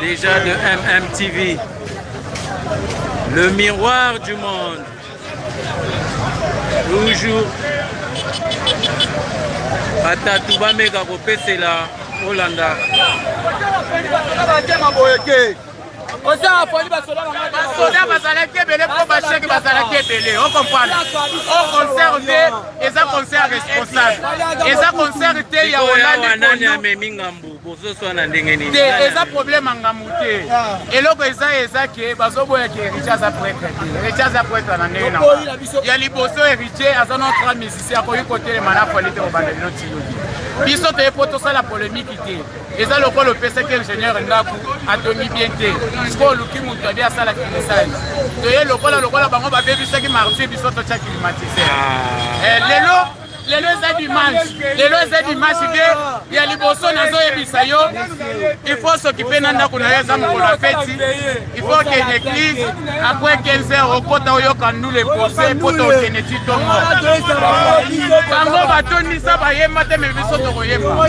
Déjà de MMTV, le miroir du monde. Toujours batatu bameka kopesela olanda oza afoli basoda basoda bazalaki ebele mpo basheke bazalaki ebele okomprendre o concert nde eza concert responsable eza concert te ya olandi amemi ngambo Te eza problème ya ngambo te. Eloko eza eza ke bazoboya ke Heritier aza pretre te. Heritier aza pretre na ndenge na nga. Ya liboso Heritier aza na grand musicien akoki kotelema na Fally te kobanda lelo ti lobi. Biso toye po tosala polemique te. Eza lokola opesaki ingénieur ndaku atongi bien te. Sikoyo oluki mutu abi asala finissage. Toye lokola lokola bango babebisaki martyr biso totya climatiseur. Eh lelo lelo eza dimanche lelo eza dimanche te ya liboso nazoyebisa yo ifo soki mpe na ndako na yo eza mokolo ya feti ifo okende eglise apres 15 heure okota oyoka ndula epose mpo tokende ti tongo bango batondisa bayemba te me biso tokoyemba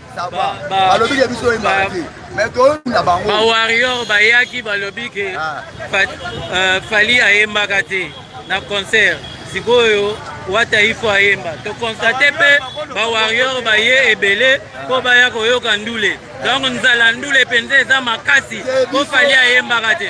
balobi ke biso oyembaka te mais toyonda bango bawarrior bayaki balobi ke ah. euh, fali ayembaka te na concert sikoyo wata ifo ayemba tokonstate mpe bawarrior baye ebele mpo baya koyoka ndule donc nzala ndule mpenza eza makasi mpo fali ayembaka te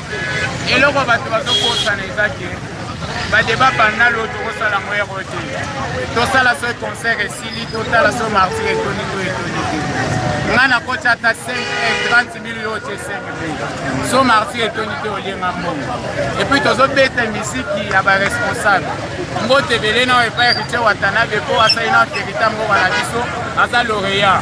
Eloko bato bazo kosana eza ke ba debat banal oyo tokosala yango ero te tosala soki concert esili totala soki martir etoni to etoni te ngai nakoti ata 5 30 mil yo otie 5 mil so martir etoni te olienga mbongo epuis tozobeta misiki ya baresponsable mbote ebele nao epai ritie watanabe mpo asali nao terita mboka na biso aza loreya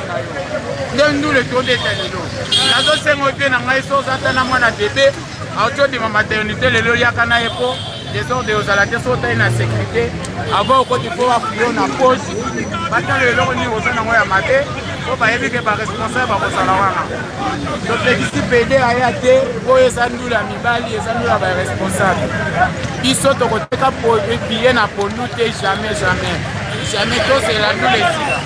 nde ndule tobeta lelo nazosenga oyo mpe na ngai so oza ata na mwana bebe auti obima maternité lelo yaka na ye mpo desordre ozala te so otai na sécurité avant okoti mpo bafuyo na poche batala eloko nini oza nango ya mabe mpo bayebi ke baresponsable bakozala wana topekisi pede aya te mpo eza ndula ya mibali eza ndula ya baresponsable biso tokoteka biye na pondu te jamais jamais jamais tozela ndula esika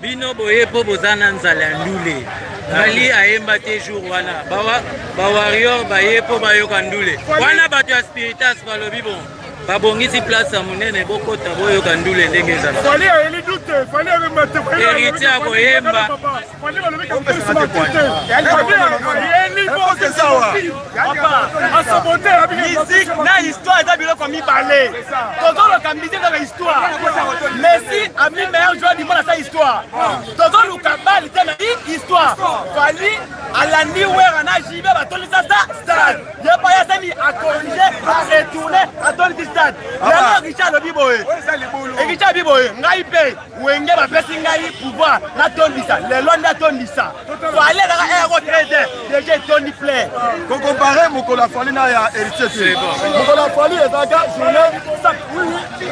Bino boye po boza na nzala ya ndule. Fally ayemba te jour wana. Bawa ba warrior baye po bayoka ndule. Wana bato ya spiritas balobi bon. babongisi place ya monene bokota boyoka ndule ndenge ezalaheritier akoyemba musique na histoire eza biloko mibale tozoluka musique kaka histoire messi ami meilleur joueur du monde asa histoire tozoluka bali te na histoire fali alandi wera na jibe batondisa sa stade ye paya sani akorige aretourne atondisi stade yango richard alobi boye richard alobi boye ngai mpe Wenge bapesi ngai pouvoir natondisa lelo nde atondisa fali ezaka eh, eko traite deja etondi plein kokompare mokolo ya fali na ya héritier te mokolo ya fali ezalaka journée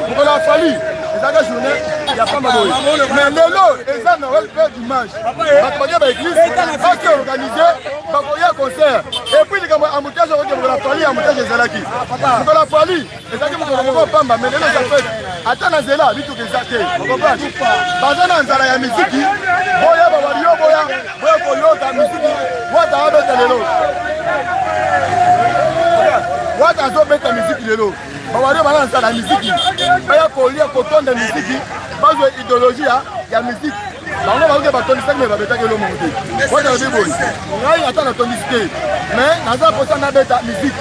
mokolo ya fali ezalaka journée ya pamba boye mais lelo eza noel pe dimanche bato badia baeglise basi organise bakoya concert epuis likambo ya amoutage okoke mokolo ya fali amoutage ezalaki mokolo ya fali ezalaki mokolo moko pamba me lelo eza fete ata na nzela mituka eza te okoprendre baza na nzala ya miziki boya bawaliyo boya boya koyoka miziki wata abeta lelo wata azobeta miziki lelo bawaliyo baza na nzala ya miziki baya kolia kotonda miziki bazwa ideologie ya miziki bango baoke batondisaki me babetaki elo moko te wata alobi boye ngai ata natondisi te me naza mposa nabeta miziki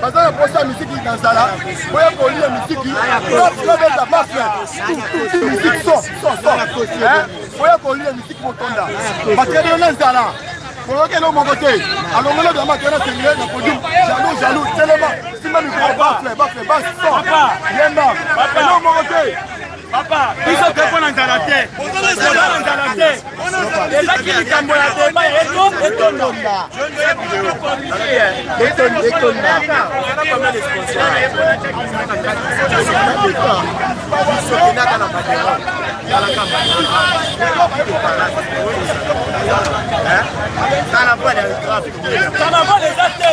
baza na posa ya miziki na nzala boya kolia miziki babeta bafle miziki so so so boya kolia miziki botonda batikadelo na nzala boyoki eloko moko te alongolo biama tena sengele na podium jalou jalou telema simba mikro bafle bafle baso yemba eloko moko te papa biso te mpo na nzala te oza na nzala te ezaki likambo ya deba ya eto etondoka sokendaka na badero talaka carnaval eza te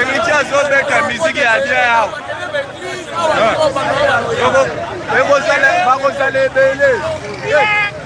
Emiti azobeta miziki ya bien awa bakozala ebele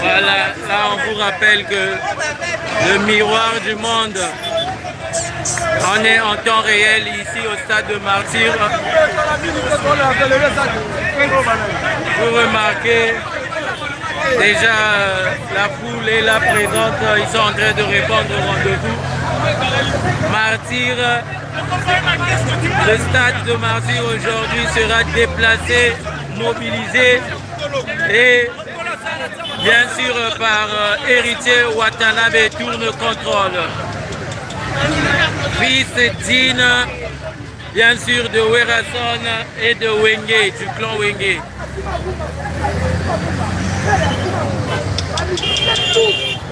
Voilà, là on vous rappelle que le miroir du monde, on est en temps réel ici au stade de Martyr. Vous remarquez déjà la foule est là présente, ils sont en train de répondre au rendez-vous. Martyr, le stade de Martyr aujourd'hui sera déplacé, mobilisé et bien sûr par euh, héritier Watanabe tourne contrôle. Fils Dine, Bien sûr de Werrason et de Wenge, du clan Wenge.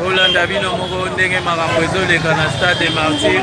Olanda bino moko ndenge makambo ezoleka na stade de martyr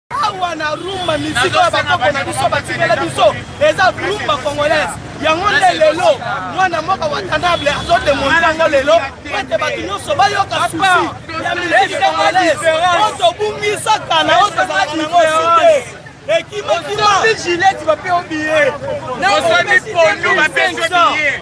awa na rumba miziki oyo bakoko na biso batikela biso eza rumba congolaise yango nde lelo mwana moko watanable azodemontre yango lelo ete bato nyonso bayoka susi ya miziki congolaise oyo tobungisa kala oyo tozalaka nango sute ekimokima jileti bape obiye osoni pondu bape obiye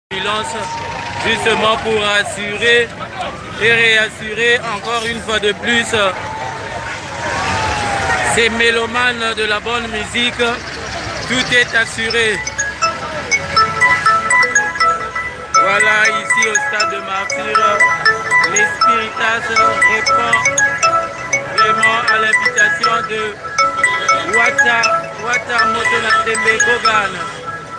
ambulances justement pour assurer et réassurer encore une fois de plus ces mélomanes de la bonne musique. Tout est assuré. Voilà, ici au stade de Martyr, les répond vraiment à l'invitation de Wata, Wata Motona Gogan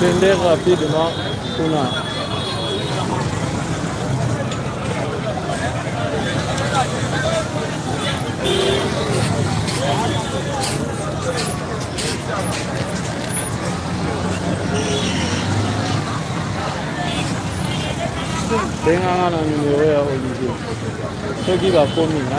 Kende rapidement kuna. benga nga na numero ya olivier soki bakomi na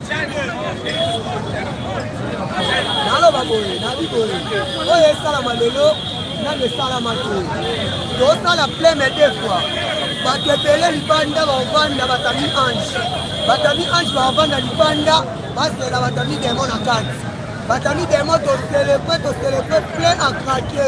naloba boye nabi boye oyo esalama lelo nano esalama te tosala pleme de fois bato ebele libanda bavanda batami ange batami ange bavanda libanda bazela batami demo na kati batami demo toselepe toselepe plein a krake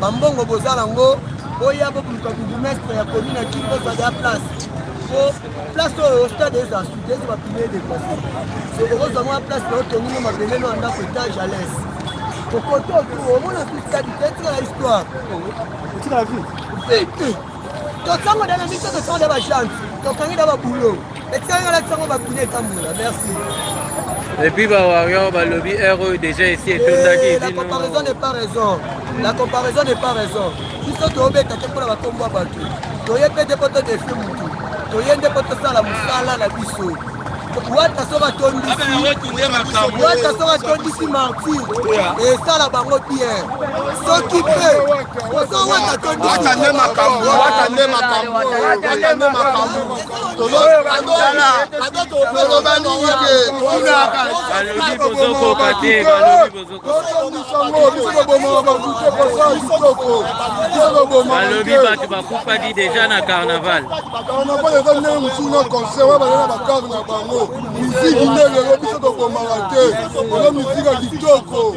Ba mbongo boza na ngo boya bo buluka bourgmestre ya commune ya kin bozwa ya place po place oyo stade eza sute eza ba pile depasse so okozwa ngo ya place na otongi ngo mabele no andako etage à l'aise kokoto tu omona tu stade te tika la histoire tika la vie te tosango dana biso tosango da ba chance tokangi da ba boulot Et puis ba warrior ba lobby heure oyo déjà esi etondaki eh, la comparaison n'est pas raison la comparaison n'est pas raison biso toobeta te mpo na bakombo ya bato toye mpe te mpo todefi motu toye nde mpo tosala mosala na biso wata soki atondisiwata soki atondisi martir esala bango bien soki mpe oso wata atondisiwata nde makambo balobi bato bakufaki deja na carnaval carnaval eza ndenge mosusu na concert oyo bazali na bacave na bango miziki nde lelo biso tobomaka te oza miziki ya kitoko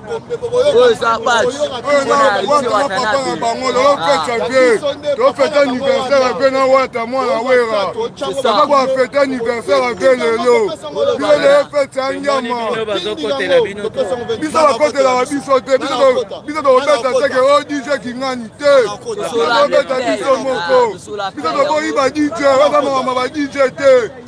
oyo eza bati oyo na wata na papa na bango lelo fete te tofete anniversaire mpe na wata mwana wera saka bwa fete anniversaire mpe lelo bino lelo fete ya nyama biso bakotelaka biso te biso tokobeta teke o dj kingani te tokobeta biso moko biso tokoyiba dj oza mamama ba dj te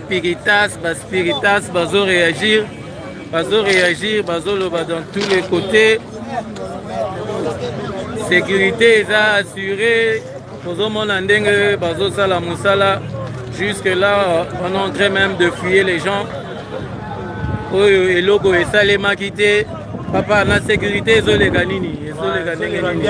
Spiritas, ba spiritas bazo réagir, bazo réagir, bazo loba dans tous les côtés. Sécurité eza assurée, tozomona ndenge bazosala mosala. Jusque là, on est en train même de fouiller les gens. Oyo eloko esalemaki te. Papa, na sécurité ezoleka nini? Ezoleka ndenge nini?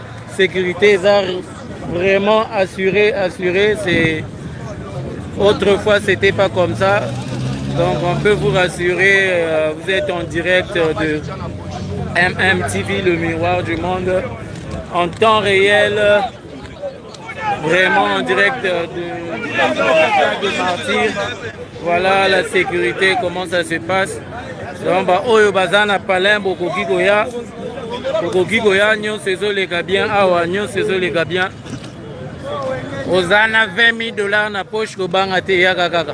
sécurité a vraiment assuré, assuré. C'est autrefois c'était pas comme ça. Donc on peut vous rassurer, euh, vous êtes en direct de MMTV, le miroir du monde, en temps réel, Vraiment en direct euh, de, de martyr. Voilà la sécurité, comment ça se passe. Donc ba oyo baza na palin bokoki koya bokoki koya nyonso ezoleka bien awa nyonso ezoleka bien oza na 20 000 dollars na poche kobanga te eyaka kaka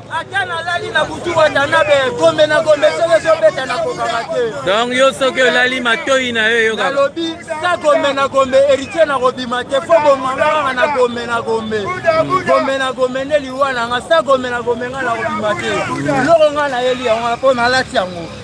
ata nalali na butu watanabe gombe na gombe soki ezobeta nakokaka te donc yo soki olali matoi na yo eyokalobi sa gombe na gombe héritier na kobima te fo bomanga kaka na gombe na gombe gombe na gombe nde liwa na nga sa gombe na gombe nga na kobima te loko nga nayeli yango mpo nalati yango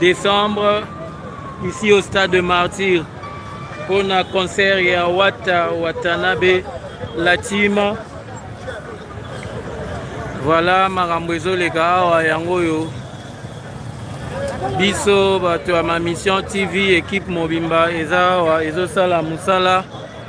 Decembre ici au stade de martyr mpo na concert ya wata watanabe latima voilà makambo ezoleka awa yango oyo biso bato ya ma mission tv ekipe mobimba eza awa ezosala mosala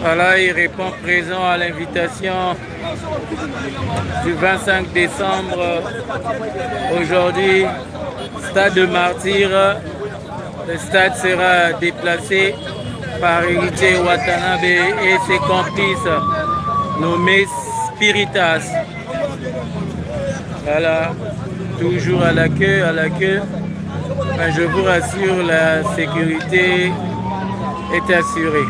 Voilà, ils répondent présent à l'invitation du 25 décembre. Aujourd'hui, stade de martyr. Le stade sera déplacé par unité Watanabe et ses complices nommés Spiritas. Voilà, toujours à la queue, à la queue. je vous rassure, la sécurité est assurée.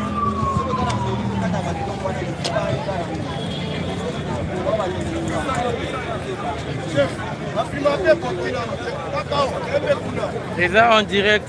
C'est là, en direct,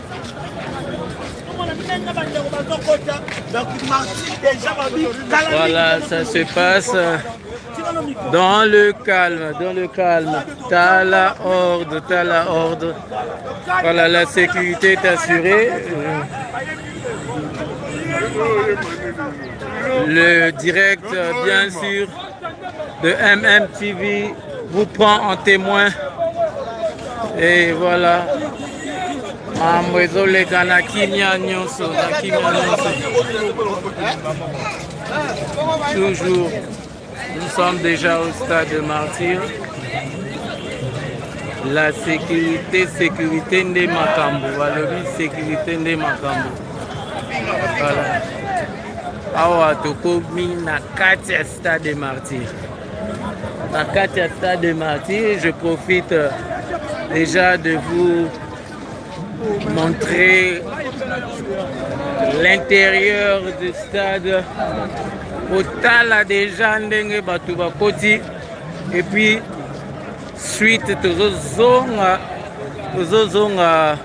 voilà, ça se passe euh, dans le calme, dans le calme. T'as la horde, t'as la horde. Voilà, la sécurité est assurée. Le direct, bien sûr, de MMTV vous prend en témoin. Et voilà. mambo ezoleka na kimia nyonso na kimia nyonso toujours nous sommes déjà au stade de martyr la sécurité sécurité nde makambo balobi sécurité nde makambo voilà awa tokomi na kati ya stade de martyr na kati ya stade de martyr je profite euh, déjà de vous montrer l'intérieur du stade kotala déjà ndenge bato bakoti epuis suite tozozonga tozozonga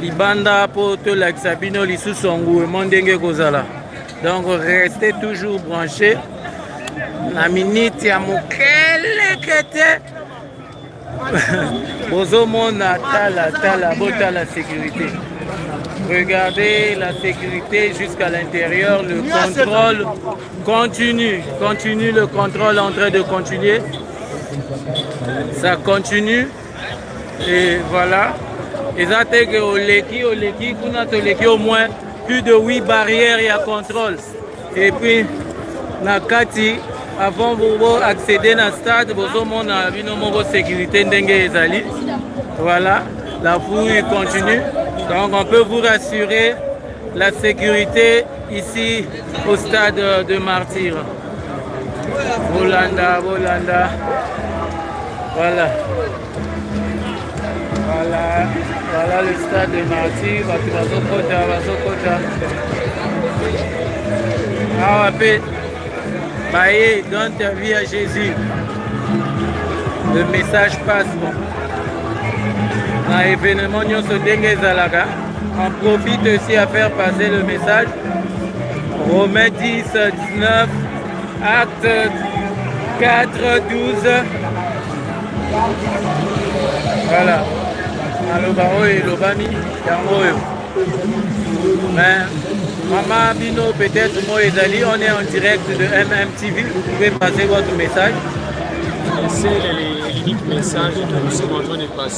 libanda po tolakisa bino lisusu engouement ndenge ekozala donc reste toujours branché na minute ya mokeleke te bozomona tala tala botala sécurité regardez la sécurité jusqu'à l'intérieur le contrôle continue continue le contrôle en train de continuer ça continue Et voilà, eza te que oleki oleki kuna toleki au moins plus de 8 barrières ya contrôle. Et puis na kati avant vous accéder na stade bozomona bino moko sécurité ndenge ezali. Voilà, la fouille continue. Donc on peut vous rassurer La securite ici au stade de martyr bolanda bolanda voilà voilà voilà le stade de martyr bato bazokota bazokota awa mpe baye donne ta vie à jésus le message passe bon na événement nyonso ndenge ezalaka En profite aussi à faire passer le message. Romains 10, 19, Acte 4, 12. Voilà. maloba oyo elobami yango oyo mais mama bino peut-être moi ezali on est en direct de mmtv vous pouvez passer votre message c'est l'unique message que nous sommes en train de passer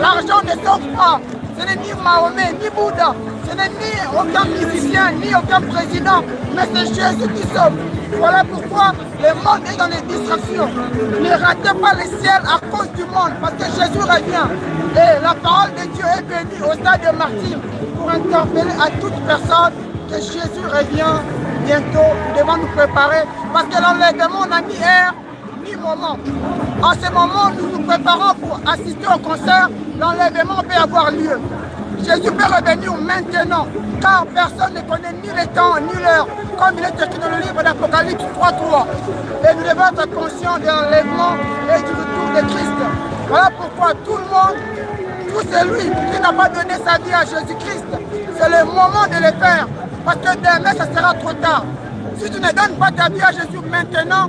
L'argent ne sauve pas, ce n'est ni Mahomet, ni Bouddha, ce n'est ni aucun musicien, ni aucun président, mais c'est Jésus qui sauve. Voilà pourquoi le monde est dans les distractions. Ne ratez pas le ciel à cause du monde, parce que Jésus revient. Et la parole de Dieu est venue au stade de martyr pour interpeller à toute personne que Jésus revient bientôt devant nous préparer. Parce que l'enlèvement, on a mis air, hein, moment. En ce moment, nous nous préparons pour assister au concert. L'enlèvement peut avoir lieu. Jésus peut revenir maintenant, car personne ne connaît ni le temps, ni l'heure, comme il est écrit dans le livre d'Apocalypse 3.3. Et nous devons être conscients de l'enlèvement et du retour de Christ. Voilà pourquoi tout le monde, tout celui qui n'a pas donné sa vie à Jésus-Christ, c'est le moment de le faire, parce que demain, ce sera trop tard. Si tu ne donnes pas ta vie à Jésus maintenant,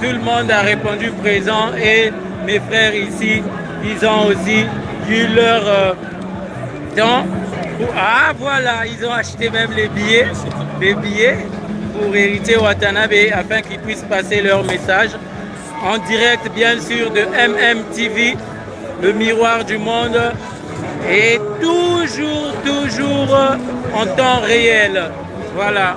tout le monde a répondu présent et mes frères ici, ils ont aussi eu leur euh, temps. Ah voilà, ils ont acheté même les billets, les billets pour hériter Watanabe afin qu'ils puissent passer leur message en direct bien sûr de MMTV, le miroir du monde et toujours, toujours euh, en temps réel. Voilà.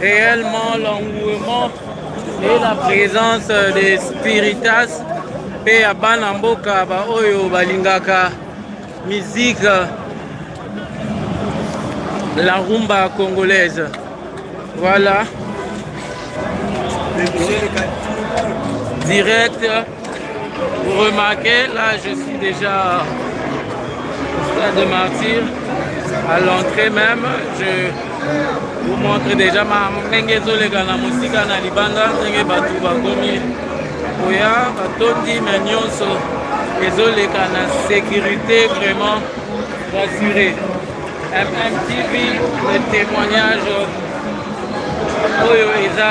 Reellement l'engouement et la presence des spiritas pe ya bana mboka ba oyo balingaka musique la rumba congolaise voilà direct Vous remarquez, là je suis déjà au stade de martyr, à l'entrée même, je vous montre déjà ma ndenge ezoleka na mosika na libanda ndenge bato bakomi koya batondi na nyonso ezoleka na sécurité vraiment rassurée. MMTV, le témoignage oyo eza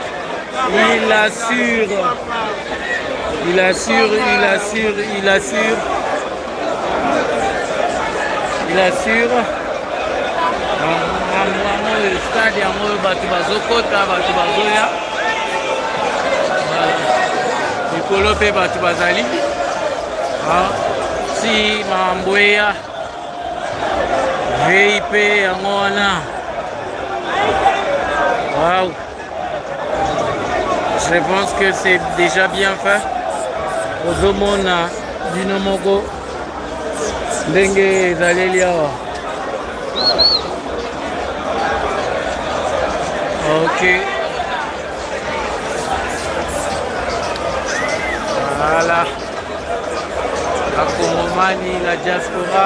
Il assure. Il assure, il assure, il assure. Il assure. Makambo yango oyo stade yango oyo bato bazokota bato bazoya likolo mpe bato bazali si makambo eya vei mpe yango wana wow. Je pense que c'est déjà bien fait. ozomona bino moko ndenge ezaleli awa ok voilà bakongomani na diaspora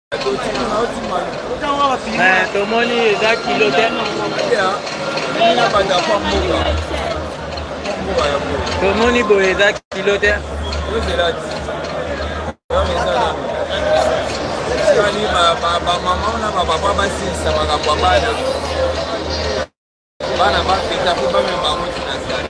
Eh, tomoni eza kilo te tomoni boye eza kilo te bamama na bapapa basilisa makambo ya bana bana bafeta mpo bamema bango tina zala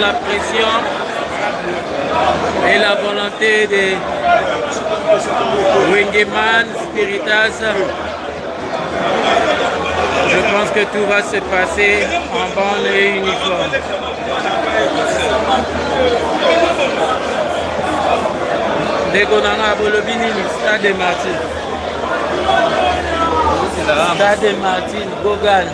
la pression et la volonté des Wingeman Spiritas, je pense que tout va se passer en bonne et uniforme. Dégonanga Bolobini, Stade de Martine. Stade de Martine, Gogan.